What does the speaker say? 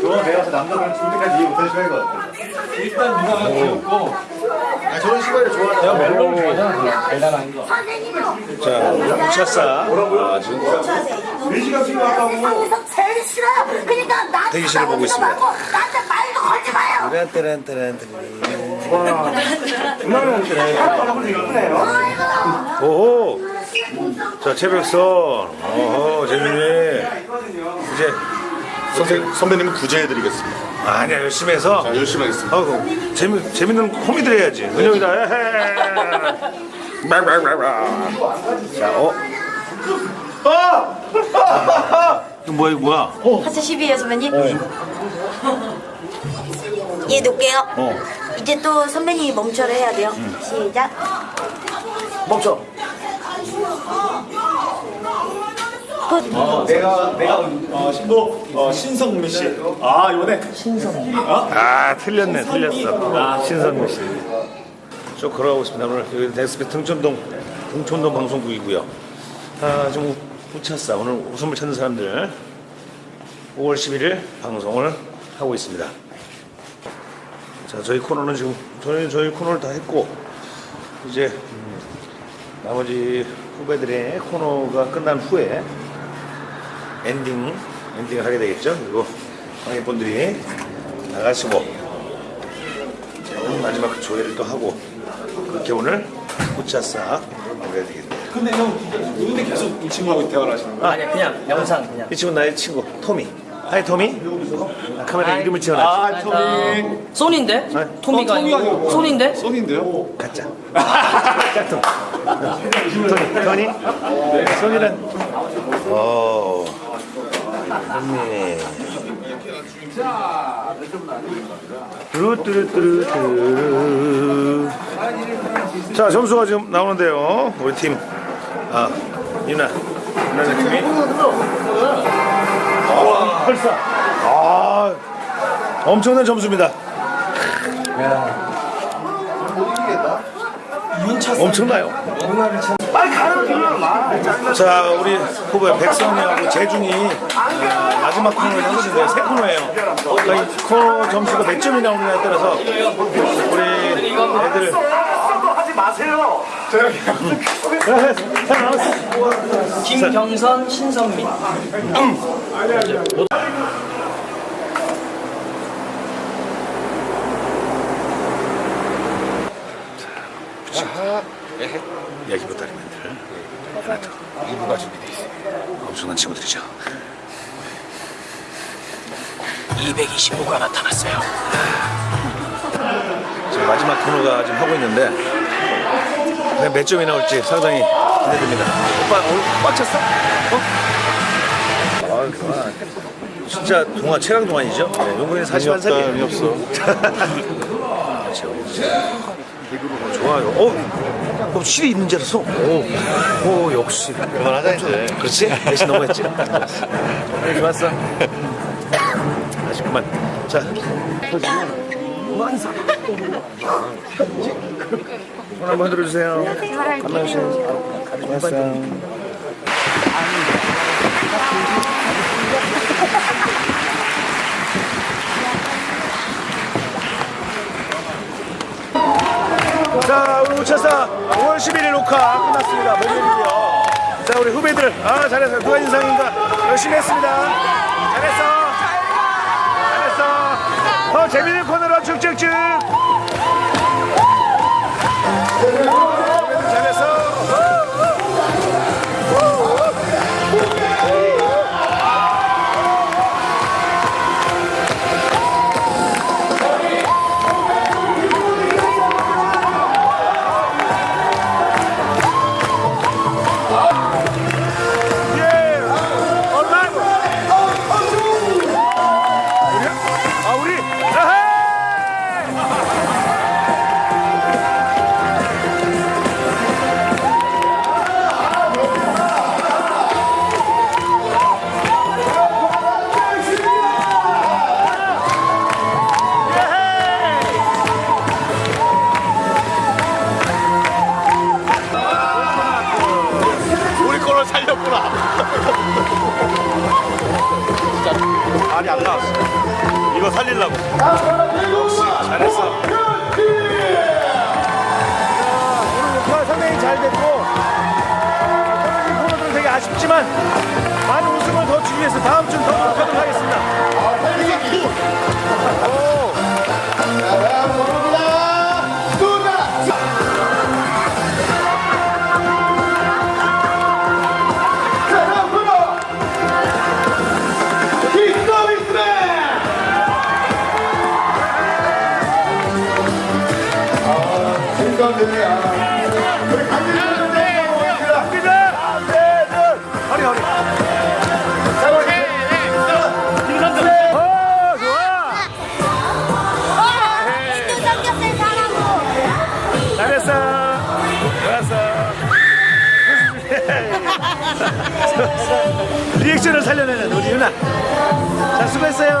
저거 내가 남자들은 죽을 때까지 이해 못하는 시간인 것 같아. 일단 누나가 귀엽고 아, 저런 시간을 좋아하는 내가 멜로를 좋아하잖아 달달한 거 자, 우차싸. 아, 지금 4시간 필요하다고. 세상에서 제일 싫어요. 그러니까 나한테 대기실을 보고 있습니다. 나한테 말도 걸지 마요. 오호. 자, 최백선. 오호, 재민이. 이제 선생, 선배님은 구제해드리겠습니다. 아니야 열심히 해서. 자, 열심히 하겠습니다. 어, 재미 재밌는 코미디를 해야지. 은영이다. 에헤. 자, 어. 이거 뭐야, 이거 뭐야? 하트 12에요 선배님. 예 놓을게요. 어. 이제 또 선배님이 멈춰를 해야 돼요. 시작. 멈춰. Good. 내가, 내가, 어, 신도, 어, 신성미 씨. 아, 이번에. 아, 틀렸네, 틀렸어. 아, 신선미 씨. 쭉 걸어가고 있습니다. 오늘 여기 SBS 등촌동, 등촌동 방송국이고요. 아, 좀 우- 웃찾사. 오늘 웃음을 찾는 사람들. 5월 11일 방송을 하고 있습니다. 자, 저희 코너는 지금 저희 저희 코너를 다 했고 이제 음, 나머지 후배들의 코너가 끝난 후에 엔딩 엔딩을 하게 되겠죠. 그리고 관객분들이 나가시고 마지막 조회를 또 하고 그렇게 오늘 웃찾사 마무리해야 되겠네요. 근데 형, 누군데 계속 이 친구하고 대화를 하시는 거야? 아니 그냥 영상 그냥 이 친구는 나의 친구 토미. Hi 토미. 아, 카메라 이름을 지어놨지. 아, 토미. 손인데? 토미가 어, 토미가 아니고 아니고. 손인데? 손인데요? 가짜. 짝퉁. 토니, 토니. 손이란. 어. 언니. 뚜루뚜루뚜루뚜루. 자, 점수가 지금 나오는데요. 우리 팀. 아, 유나. 유나의 팀이. 아, 벌써. 아, 엄청난 점수입니다. 엄청나요. 자, 우리 후배 백성이하고 재중이 어, 마지막 코너를 하거든요. 세 코너예요. 그러니까 이 코너 점수가 몇 점이 나오느냐에 따라서 우리 애들 하지 마세요. 김경선, 신선미 야기보 다리 멘트를 하나 더. 일부가 준비되어 있어요. 엄청난 친구들이죠. 225가 나타났어요 지금 마지막 코너가 지금 하고 있는데 몇 점이 나올지 상당히 기대됩니다. 오빠 오늘 꽉 찼어? 어? 아, 그만. 진짜 동화 최강 동안이죠. 네, 용군이 41살이에요. 없어. 좋아요. 어, 어 실이 있는 줄 알았어. 오, 오 역시. 그만하자, 이제. 그렇지? 대신 너무했지. 네, 좋았어. 다시 그만. 자, 손 한번 흔들어주세요. 안녕하세요. 좋았어 자, 우리 우차사 5월 11일 녹화 끝났습니다. 목요일이요. 자, 우리 후배들, 아, 잘했어. 누가 인상인가? 열심히 했습니다. 잘했어. 잘했어. 더 재밌는 코너로 쭉쭉쭉. 나왔어. 이거 살리려고. 역시 잘했어. 오늘 녹화 상당히 잘 됐고 아, 떨어진 코너들은 되게 아쉽지만 많은 웃음을 더 주기 위해서 다음 주는 더 노력하도록 하겠습니다. 갑니다. 네. 어. 리액션을 살려내는 우리 유나. 자, 수고했어요.